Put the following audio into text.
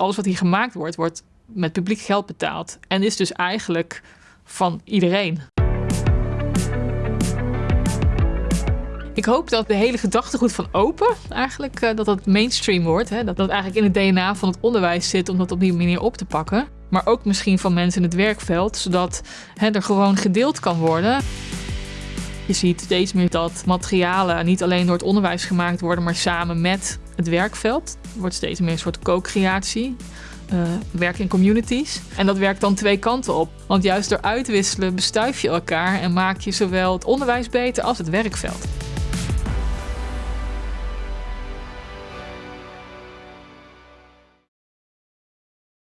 Alles wat hier gemaakt wordt, wordt met publiek geld betaald. En is dus eigenlijk van iedereen. Ik hoop dat de hele gedachtegoed van open eigenlijk uh, dat dat mainstream wordt. Hè? Dat dat eigenlijk in het DNA van het onderwijs zit om dat op die manier op te pakken. Maar ook misschien van mensen in het werkveld, zodat hè, er gewoon gedeeld kan worden. Je ziet steeds meer dat materialen niet alleen door het onderwijs gemaakt worden, maar samen met het werkveld. Er wordt steeds meer een soort co-creatie. Uh, werk in communities. En dat werkt dan twee kanten op. Want juist door uitwisselen bestuif je elkaar en maak je zowel het onderwijs beter als het werkveld.